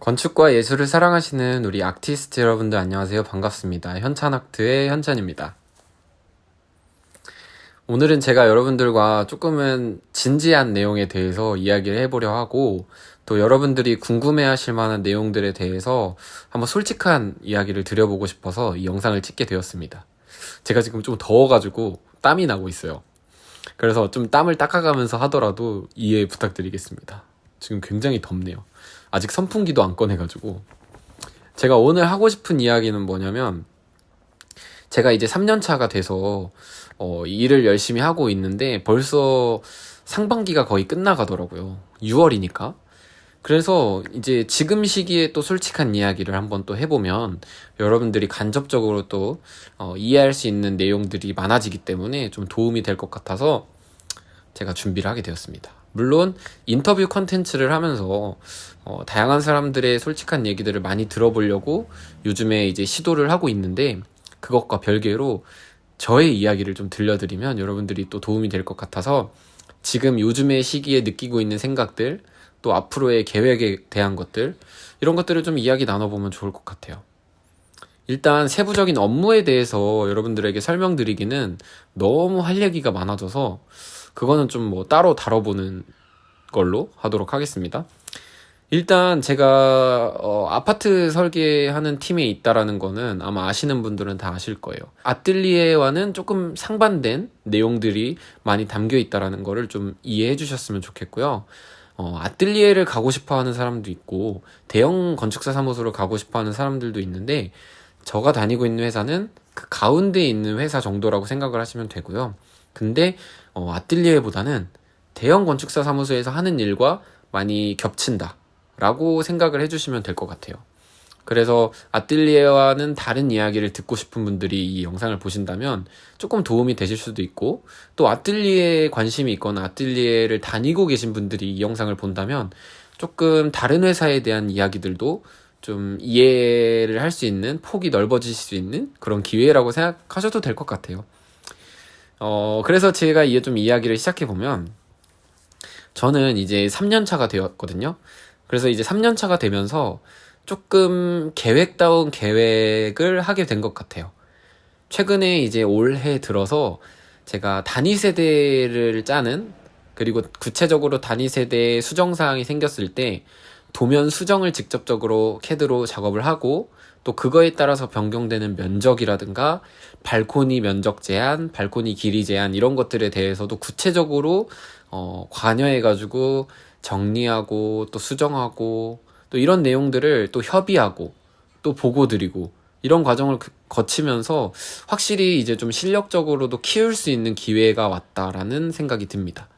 건축과 예술을 사랑하시는 우리 아티스트 여러분들 안녕하세요. 반갑습니다. 현찬아트의 현찬입니다. 오늘은 제가 여러분들과 조금은 진지한 내용에 대해서 이야기를 해보려 하고 또 여러분들이 궁금해 하실 만한 내용들에 대해서 한번 솔직한 이야기를 드려보고 싶어서 이 영상을 찍게 되었습니다. 제가 지금 좀 더워가지고 땀이 나고 있어요. 그래서 좀 땀을 닦아가면서 하더라도 이해 부탁드리겠습니다. 지금 굉장히 덥네요. 아직 선풍기도 안 꺼내가지고. 제가 오늘 하고 싶은 이야기는 뭐냐면, 제가 이제 3년차가 돼서, 어, 일을 열심히 하고 있는데, 벌써 상반기가 거의 끝나가더라고요. 6월이니까. 그래서 이제 지금 시기에 또 솔직한 이야기를 한번 또 해보면 여러분들이 간접적으로 또 어, 이해할 수 있는 내용들이 많아지기 때문에 좀 도움이 될 것 같아서 제가 준비를 하게 되었습니다. 물론 인터뷰 컨텐츠를 하면서 어, 다양한 사람들의 솔직한 얘기들을 많이 들어보려고 요즘에 이제 시도를 하고 있는데 그것과 별개로 저의 이야기를 좀 들려드리면 여러분들이 또 도움이 될 것 같아서 지금 요즘의 시기에 느끼고 있는 생각들 또 앞으로의 계획에 대한 것들 이런 것들을 좀 이야기 나눠보면 좋을 것 같아요. 일단 세부적인 업무에 대해서 여러분들에게 설명드리기는 너무 할 얘기가 많아져서 그거는 좀 뭐 따로 다뤄보는 걸로 하도록 하겠습니다. 일단 제가 어, 아파트 설계하는 팀에 있다라는 거는 아마 아시는 분들은 다 아실 거예요. 아뜰리에와는 조금 상반된 내용들이 많이 담겨 있다라는 거를 좀 이해해 주셨으면 좋겠고요. 어, 아뜰리에를 가고 싶어 하는 사람도 있고 대형 건축사 사무소를 가고 싶어 하는 사람들도 있는데 저가 다니고 있는 회사는 그 가운데에 있는 회사 정도라고 생각을 하시면 되고요. 근데 어, 아뜰리에보다는 대형 건축사 사무소에서 하는 일과 많이 겹친다 라고 생각을 해주시면 될 것 같아요. 그래서 아뜰리에와는 다른 이야기를 듣고 싶은 분들이 이 영상을 보신다면 조금 도움이 되실 수도 있고 또 아뜰리에에 관심이 있거나 아뜰리에를 다니고 계신 분들이 이 영상을 본다면 조금 다른 회사에 대한 이야기들도 좀 이해를 할 수 있는 폭이 넓어질 수 있는 그런 기회라고 생각하셔도 될 것 같아요. 어, 그래서 제가 이게 좀 이야기를 시작해 보면 저는 이제 3년차가 되었거든요. 그래서 이제 3년차가 되면서 조금 계획다운 계획을 하게 된 것 같아요. 최근에 이제 올해 들어서 제가 단위 세대를 짜는 그리고 구체적으로 단위 세대의 수정 사항이 생겼을 때 도면 수정을 직접적으로 캐드로 작업을 하고 또 그거에 따라서 변경되는 면적이라든가 발코니 면적 제한, 발코니 길이 제한 이런 것들에 대해서도 구체적으로 어, 관여해 가지고 정리하고 또 수정하고 또 이런 내용들을 또 협의하고 또 보고 드리고 이런 과정을 그, 거치면서 확실히 이제 좀 실력적으로도 키울 수 있는 기회가 왔다라는 생각이 듭니다.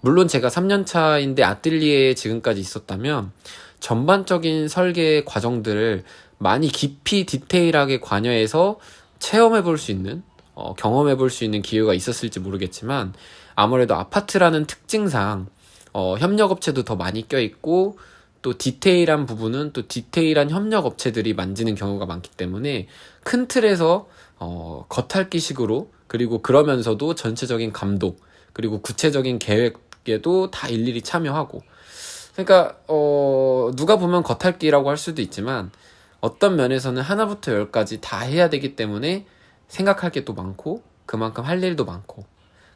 물론 제가 3년 차인데 아뜰리에에 지금까지 있었다면 전반적인 설계 과정들을 많이 깊이 디테일하게 관여해서 체험해 볼 수 있는 어, 경험해 볼 수 있는 기회가 있었을지 모르겠지만 아무래도 아파트라는 특징상 어, 협력업체도 더 많이 껴있고 또 디테일한 부분은 또 디테일한 협력업체들이 만지는 경우가 많기 때문에 큰 틀에서 어, 겉핥기식으로 그리고 그러면서도 전체적인 감독 그리고 구체적인 계획 에도 다 일일이 참여하고. 그러니까 어, 누가 보면 겉핥기라고 할 수도 있지만 어떤 면에서는 하나부터 열까지 다 해야 되기 때문에 생각할 게 또 많고 그만큼 할 일도 많고.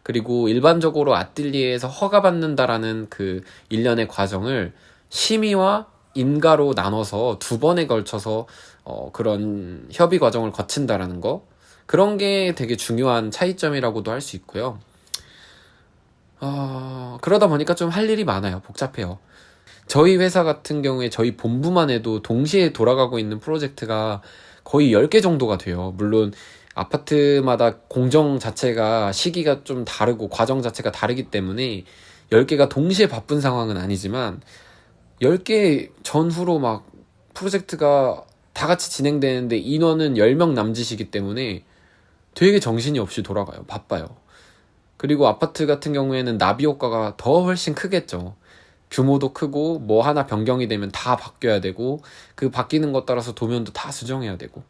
그리고 일반적으로 아뜰리에에서 허가받는다라는 그 일련의 과정을 심의와 인가로 나눠서 두 번에 걸쳐서 어, 그런 협의 과정을 거친다라는 거. 그런 게 되게 중요한 차이점이라고도 할 수 있고요. 어, 그러다 보니까 좀 할 일이 많아요. 복잡해요. 저희 회사 같은 경우에 저희 본부만 해도 동시에 돌아가고 있는 프로젝트가 거의 10개 정도가 돼요. 물론 아파트마다 공정 자체가 시기가 좀 다르고 과정 자체가 다르기 때문에 10개가 동시에 바쁜 상황은 아니지만 10개 전후로 막 프로젝트가 다 같이 진행되는데 인원은 10명 남짓이기 때문에 되게 정신이 없이 돌아가요. 바빠요. 그리고 아파트 같은 경우에는 나비 효과가 더 훨씬 크겠죠. 규모도 크고 뭐 하나 변경이 되면 다 바뀌어야 되고 그 바뀌는 것 따라서 도면도 다 수정해야 되고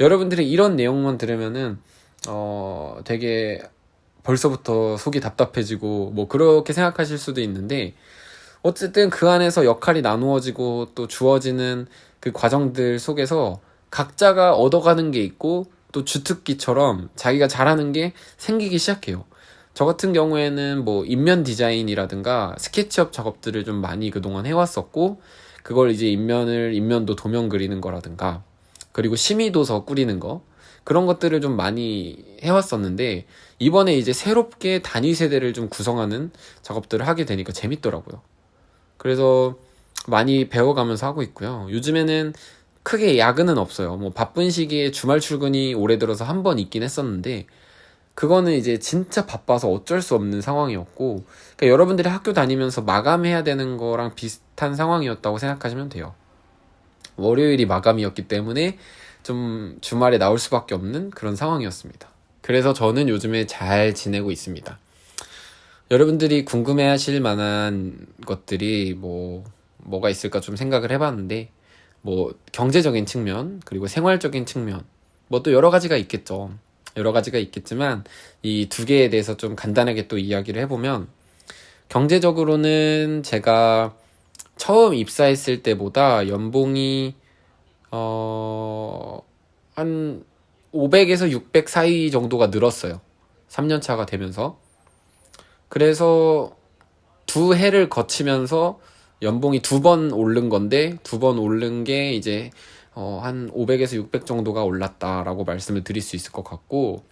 여러분들이 이런 내용만 들으면은 어 되게 벌써부터 속이 답답해지고 뭐 그렇게 생각하실 수도 있는데 어쨌든 그 안에서 역할이 나누어지고 또 주어지는 그 과정들 속에서 각자가 얻어가는 게 있고 또 주특기처럼 자기가 잘하는 게 생기기 시작해요. 저 같은 경우에는 뭐 인면 디자인이라든가 스케치업 작업들을 좀 많이 그동안 해왔었고 그걸 이제 인면을 인면도 도면 그리는 거라든가 그리고 심의도서 꾸리는 거 그런 것들을 좀 많이 해왔었는데 이번에 이제 새롭게 단위 세대를 좀 구성하는 작업들을 하게 되니까 재밌더라고요. 그래서 많이 배워가면서 하고 있고요. 요즘에는 크게 야근은 없어요. 뭐 바쁜 시기에 주말 출근이 올해 들어서 한 번 있긴 했었는데 그거는 이제 진짜 바빠서 어쩔 수 없는 상황이었고 그러니까 여러분들이 학교 다니면서 마감해야 되는 거랑 비슷한 상황이었다고 생각하시면 돼요. 월요일이 마감이었기 때문에 좀 주말에 나올 수밖에 없는 그런 상황이었습니다. 그래서 저는 요즘에 잘 지내고 있습니다. 여러분들이 궁금해 하실 만한 것들이 뭐, 뭐가 있을까 좀 생각을 해봤는데, 뭐, 경제적인 측면, 그리고 생활적인 측면, 뭐 또 여러 가지가 있겠죠. 여러 가지가 있겠지만 이 두 개에 대해서 좀 간단하게 또 이야기를 해보면 경제적으로는 제가 처음 입사했을 때보다 연봉이 어, 한 500에서 600 사이 정도가 늘었어요. 3년 차가 되면서. 그래서 두 해를 거치면서 연봉이 두 번 오른 건데 두 번 오른 게 이제 어, 한 500에서 600 정도가 올랐다라고 말씀을 드릴 수 있을 것 같고,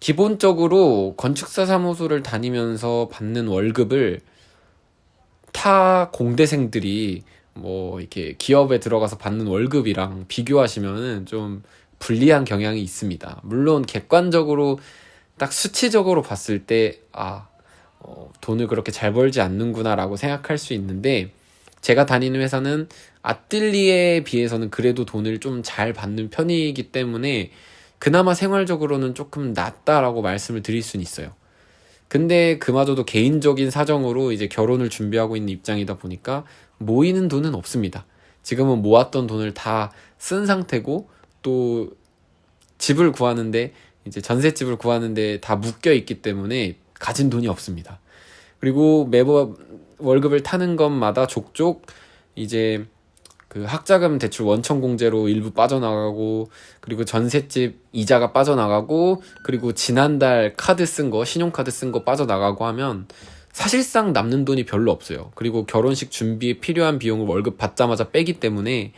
기본적으로 건축사 사무소를 다니면서 받는 월급을 타 공대생들이 뭐 이렇게 기업에 들어가서 받는 월급이랑 비교하시면은 좀 불리한 경향이 있습니다. 물론 객관적으로 딱 수치적으로 봤을 때, 아, 어, 돈을 그렇게 잘 벌지 않는구나라고 생각할 수 있는데, 제가 다니는 회사는 아뜰리에 비해서는 그래도 돈을 좀 잘 받는 편이기 때문에 그나마 생활적으로는 조금 낫다라고 말씀을 드릴 수는 있어요. 근데 그마저도 개인적인 사정으로 이제 결혼을 준비하고 있는 입장이다 보니까 모이는 돈은 없습니다. 지금은 모았던 돈을 다 쓴 상태고 또 집을 구하는데 이제 전셋집을 구하는데 다 묶여 있기 때문에 가진 돈이 없습니다. 그리고 매번 월급을 타는 것마다 족족 이제 그 학자금 대출 원천 공제로 일부 빠져나가고 그리고 전셋집 이자가 빠져나가고 그리고 지난달 카드 쓴 거 신용카드 쓴 거 빠져나가고 하면 사실상 남는 돈이 별로 없어요. 그리고 결혼식 준비에 필요한 비용을 월급 받자마자 빼기 때문에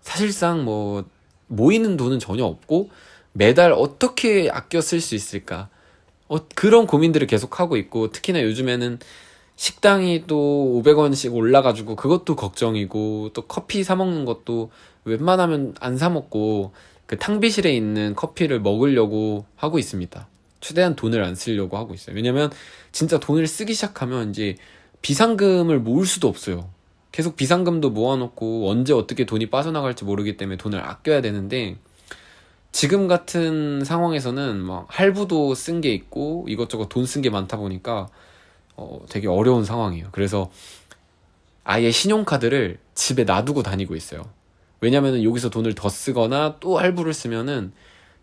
사실상 뭐 모이는 돈은 전혀 없고 매달 어떻게 아껴 쓸 수 있을까 어, 그런 고민들을 계속 하고 있고 특히나 요즘에는 식당이 또 500원씩 올라가지고 그것도 걱정이고 또 커피 사 먹는 것도 웬만하면 안 사 먹고 그 탕비실에 있는 커피를 먹으려고 하고 있습니다. 최대한 돈을 안 쓰려고 하고 있어요. 왜냐면 진짜 돈을 쓰기 시작하면 이제 비상금을 모을 수도 없어요. 계속 비상금도 모아놓고 언제 어떻게 돈이 빠져나갈지 모르기 때문에 돈을 아껴야 되는데 지금 같은 상황에서는 막 할부도 쓴 게 있고 이것저것 돈 쓴 게 많다 보니까 어, 되게 어려운 상황이에요. 그래서 아예 신용카드를 집에 놔두고 다니고 있어요. 왜냐면은 여기서 돈을 더 쓰거나 또 할부를 쓰면은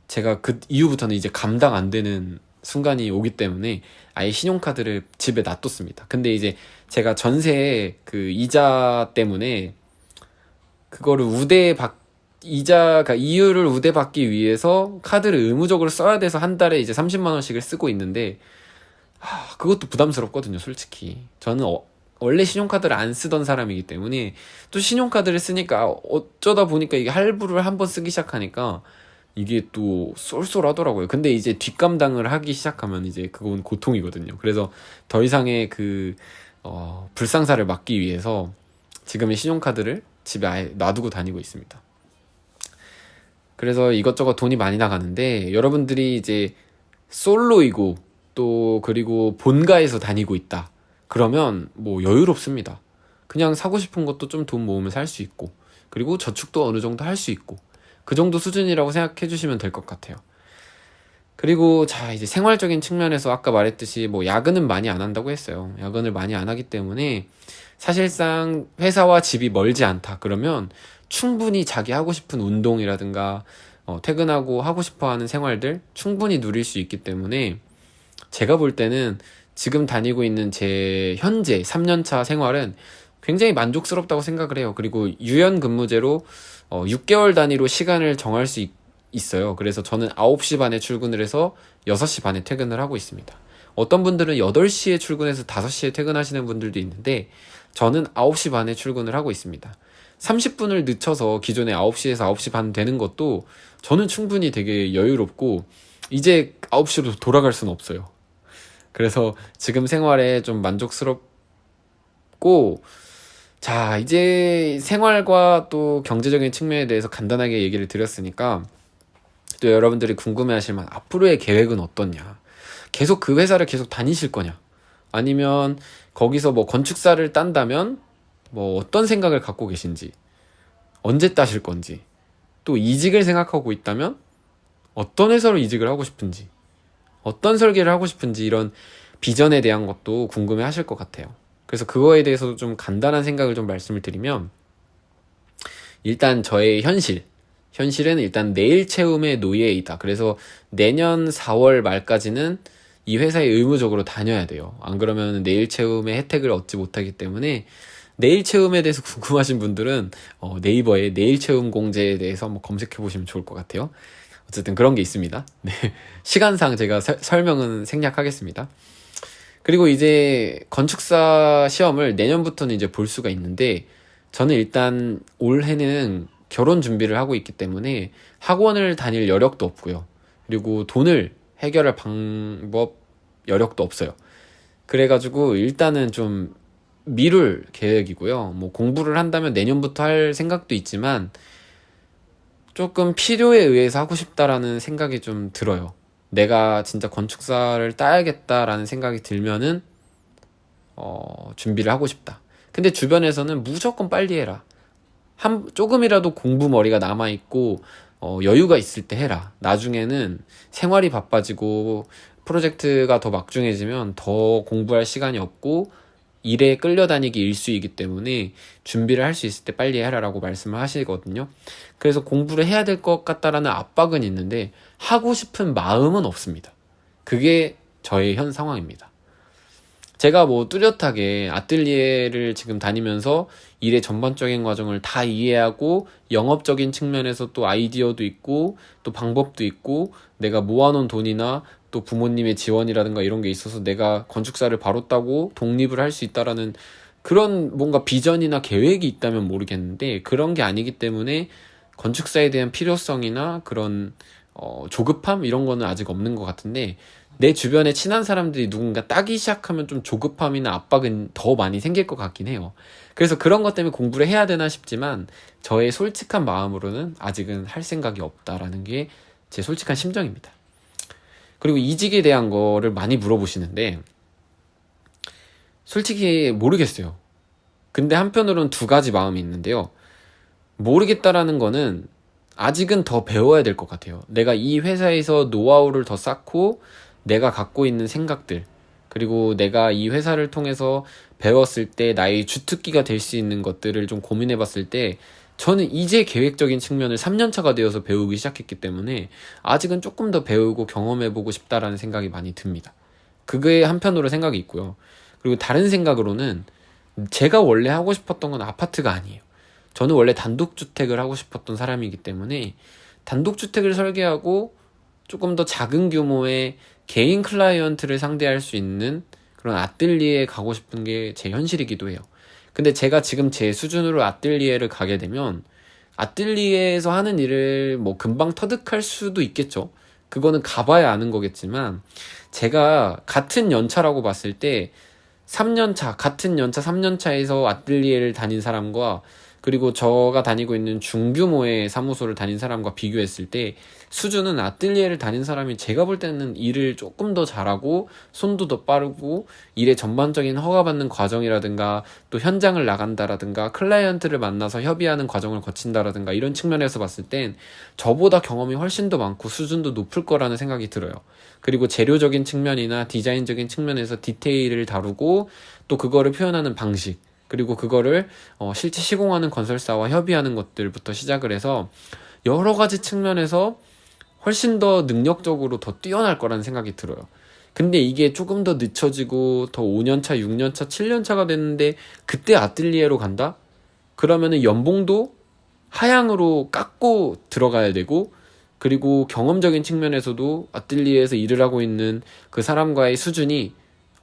제가 그 이후부터는 이제 감당 안 되는 순간이 오기 때문에 아예 신용카드를 집에 놔뒀습니다. 근데 이제 제가 전세 그 이자 때문에 그거를 우대 받 이자가 이유를 우대 받기 위해서 카드를 의무적으로 써야 돼서 한 달에 이제 30만 원씩을 쓰고 있는데 하, 그것도 부담스럽거든요, 솔직히. 저는 어, 원래 신용카드를 안 쓰던 사람이기 때문에 또 신용카드를 쓰니까 어쩌다 보니까 이게 할부를 한 번 쓰기 시작하니까 이게 또 쏠쏠하더라고요. 근데 이제 뒷감당을 하기 시작하면 이제 그건 고통이거든요. 그래서 더 이상의 그, 어, 불상사를 막기 위해서 지금의 신용카드를 집에 아예 놔두고 다니고 있습니다. 그래서 이것저것 돈이 많이 나가는데 여러분들이 이제 솔로이고 또 그리고 본가에서 다니고 있다. 그러면 뭐 여유롭습니다. 그냥 사고 싶은 것도 좀 돈 모으면 살 수 있고 그리고 저축도 어느 정도 할 수 있고 그 정도 수준이라고 생각해 주시면 될 것 같아요. 그리고 자 이제 생활적인 측면에서 아까 말했듯이 뭐 야근은 많이 안 한다고 했어요. 야근을 많이 안 하기 때문에 사실상 회사와 집이 멀지 않다. 그러면 충분히 자기 하고 싶은 운동이라든가 어, 퇴근하고 하고 싶어 하는 생활들 충분히 누릴 수 있기 때문에 제가 볼 때는 지금 다니고 있는 제 현재 3년차 생활은 굉장히 만족스럽다고 생각을 해요. 그리고 유연 근무제로 어, 6개월 단위로 시간을 정할 수 있, 있어요. 그래서 저는 9시 반에 출근을 해서 6시 반에 퇴근을 하고 있습니다. 어떤 분들은 8시에 출근해서 5시에 퇴근하시는 분들도 있는데 저는 9시 반에 출근을 하고 있습니다. 30분을 늦춰서 기존에 9시에서 9시 반 되는 것도 저는 충분히 되게 여유롭고 이제 9시로 돌아갈 수는 없어요. 그래서 지금 생활에 좀 만족스럽고 자, 이제 생활과 또 경제적인 측면에 대해서 간단하게 얘기를 드렸으니까 또 여러분들이 궁금해 하실 만 앞으로의 계획은 어떻냐? 계속 그 회사를 계속 다니실 거냐? 아니면 거기서 뭐 건축사를 딴다면 뭐 어떤 생각을 갖고 계신지, 언제 따실 건지, 또 이직을 생각하고 있다면 어떤 회사로 이직을 하고 싶은지, 어떤 설계를 하고 싶은지 이런 비전에 대한 것도 궁금해 하실 것 같아요. 그래서 그거에 대해서도 좀 간단한 생각을 좀 말씀을 드리면 일단 저의 현실 현실은 일단 내일 채움의 노예이다. 그래서 내년 4월 말까지는 이 회사에 의무적으로 다녀야 돼요. 안 그러면 내일 채움의 혜택을 얻지 못하기 때문에 내일 채움에 대해서 궁금하신 분들은 어, 네이버에 내일 채움 공제에 대해서 한번 검색해 보시면 좋을 것 같아요. 어쨌든 그런 게 있습니다. 네. 시간상 제가 서, 설명은 생략하겠습니다. 그리고 이제 건축사 시험을 내년부터는 이제 볼 수가 있는데 저는 일단 올해는 결혼 준비를 하고 있기 때문에 학원을 다닐 여력도 없고요. 그리고 돈을 해결할 방법 여력도 없어요. 그래가지고 일단은 좀 미룰 계획이고요. 뭐 공부를 한다면 내년부터 할 생각도 있지만 조금 필요에 의해서 하고 싶다라는 생각이 좀 들어요. 내가 진짜 건축사를 따야겠다라는 생각이 들면은 어, 준비를 하고 싶다. 근데 주변에서는 무조건 빨리 해라. 한 조금이라도 공부 머리가 남아 있고 어, 여유가 있을 때 해라. 나중에는 생활이 바빠지고 프로젝트가 더 막중해지면 더 공부할 시간이 없고 일에 끌려다니기 일수이기 때문에 준비를 할 수 있을 때 빨리 해라라고 말씀을 하시거든요. 그래서 공부를 해야 될 것 같다라는 압박은 있는데 하고 싶은 마음은 없습니다. 그게 저의 현 상황입니다. 제가 뭐 뚜렷하게 아뜰리에를 지금 다니면서 일의 전반적인 과정을 다 이해하고 영업적인 측면에서 또 아이디어도 있고 또 방법도 있고 내가 모아놓은 돈이나 또 부모님의 지원이라든가 이런 게 있어서 내가 건축사를 바로 따고 독립을 할 수 있다라는 그런 뭔가 비전이나 계획이 있다면 모르겠는데 그런 게 아니기 때문에 건축사에 대한 필요성이나 그런 어, 조급함 이런 거는 아직 없는 것 같은데 내 주변에 친한 사람들이 누군가 따기 시작하면 좀 조급함이나 압박은 더 많이 생길 것 같긴 해요. 그래서 그런 것 때문에 공부를 해야 되나 싶지만 저의 솔직한 마음으로는 아직은 할 생각이 없다라는 게 제 솔직한 심정입니다. 그리고 이직에 대한 거를 많이 물어보시는데 솔직히 모르겠어요. 근데 한편으로는 두 가지 마음이 있는데요. 모르겠다라는 거는 아직은 더 배워야 될 것 같아요. 내가 이 회사에서 노하우를 더 쌓고 내가 갖고 있는 생각들 그리고 내가 이 회사를 통해서 배웠을 때 나의 주특기가 될 수 있는 것들을 좀 고민해 봤을 때 저는 이제 계획적인 측면을 3년차가 되어서 배우기 시작했기 때문에 아직은 조금 더 배우고 경험해보고 싶다라는 생각이 많이 듭니다. 그게 한편으로 생각이 있고요. 그리고 다른 생각으로는 제가 원래 하고 싶었던 건 아파트가 아니에요. 저는 원래 단독주택을 하고 싶었던 사람이기 때문에 단독주택을 설계하고 조금 더 작은 규모의 개인 클라이언트를 상대할 수 있는 그런 아뜰리에 가고 싶은 게 제 현실이기도 해요. 근데 제가 지금 제 수준으로 아뜰리에를 가게 되면 아뜰리에에서 하는 일을 뭐 금방 터득할 수도 있겠죠. 그거는 가봐야 아는 거겠지만 제가 같은 연차라고 봤을 때 3년차, 같은 연차 3년차에서 아뜰리에를 다닌 사람과 그리고 저가 다니고 있는 중규모의 사무소를 다닌 사람과 비교했을 때 수준은 아뜰리에를 다닌 사람이 제가 볼 때는 일을 조금 더 잘하고 손도 더 빠르고 일의 전반적인 허가받는 과정이라든가 또 현장을 나간다라든가 클라이언트를 만나서 협의하는 과정을 거친다라든가 이런 측면에서 봤을 땐 저보다 경험이 훨씬 더 많고 수준도 높을 거라는 생각이 들어요. 그리고 재료적인 측면이나 디자인적인 측면에서 디테일을 다루고 또 그거를 표현하는 방식 그리고 그거를 어, 실제 시공하는 건설사와 협의하는 것들부터 시작을 해서 여러 가지 측면에서 훨씬 더 능력적으로 더 뛰어날 거라는 생각이 들어요. 근데 이게 조금 더 늦춰지고 더 5년차, 6년차, 7년차가 됐는데 그때 아뜰리에로 간다? 그러면은 연봉도 하향으로 깎고 들어가야 되고 그리고 경험적인 측면에서도 아뜰리에에서 일을 하고 있는 그 사람과의 수준이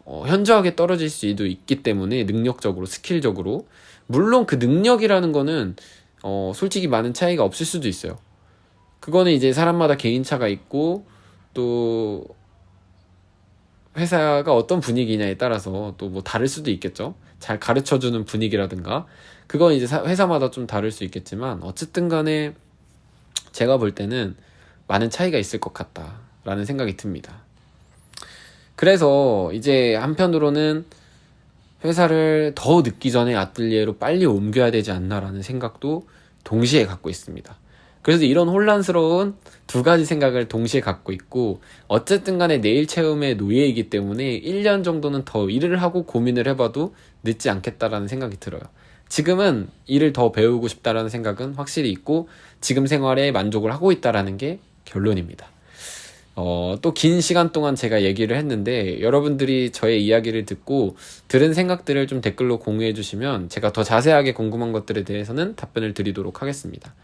어, 현저하게 떨어질 수도 있기 때문에 능력적으로 스킬적으로 물론 그 능력이라는 거는 어, 솔직히 많은 차이가 없을 수도 있어요. 그거는 이제 사람마다 개인차가 있고 또 회사가 어떤 분위기냐에 따라서 또 뭐 다를 수도 있겠죠. 잘 가르쳐 주는 분위기라든가 그건 이제 사- 회사마다 좀 다를 수 있겠지만 어쨌든 간에 제가 볼 때는 많은 차이가 있을 것 같다라는 생각이 듭니다. 그래서 이제 한편으로는 회사를 더 늦기 전에 아뜰리에로 빨리 옮겨야 되지 않나라는 생각도 동시에 갖고 있습니다. 그래서 이런 혼란스러운 두 가지 생각을 동시에 갖고 있고 어쨌든 간에 내일 체험의 노예이기 때문에 1년 정도는 더 일을 하고 고민을 해봐도 늦지 않겠다라는 생각이 들어요. 지금은 일을 더 배우고 싶다라는 생각은 확실히 있고 지금 생활에 만족을 하고 있다라는 게 결론입니다. 어, 또 긴 시간 동안 제가 얘기를 했는데 여러분들이 저의 이야기를 듣고 들은 생각들을 좀 댓글로 공유해 주시면 제가 더 자세하게 궁금한 것들에 대해서는 답변을 드리도록 하겠습니다.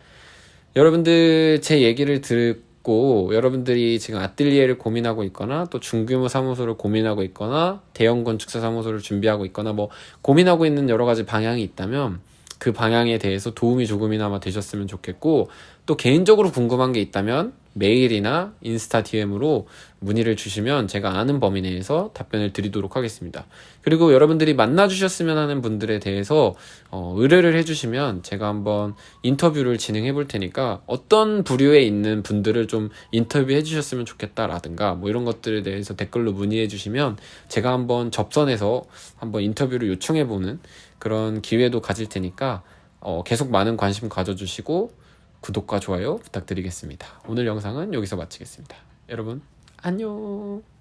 여러분들 제 얘기를 듣고 여러분들이 지금 아뜰리에를 고민하고 있거나 또 중규모 사무소를 고민하고 있거나 대형 건축사 사무소를 준비하고 있거나 뭐 고민하고 있는 여러 가지 방향이 있다면 그 방향에 대해서 도움이 조금이나마 되셨으면 좋겠고 또 개인적으로 궁금한 게 있다면 메일이나 인스타 DM으로 문의를 주시면 제가 아는 범위 내에서 답변을 드리도록 하겠습니다. 그리고 여러분들이 만나주셨으면 하는 분들에 대해서 어, 의뢰를 해주시면 제가 한번 인터뷰를 진행해 볼 테니까 어떤 부류에 있는 분들을 좀 인터뷰해 주셨으면 좋겠다라든가 뭐 이런 것들에 대해서 댓글로 문의해 주시면 제가 한번 접선해서 한번 인터뷰를 요청해 보는 그런 기회도 가질 테니까 어, 계속 많은 관심 가져주시고 구독과 좋아요 부탁드리겠습니다. 오늘 영상은 여기서 마치겠습니다. 여러분, 안녕!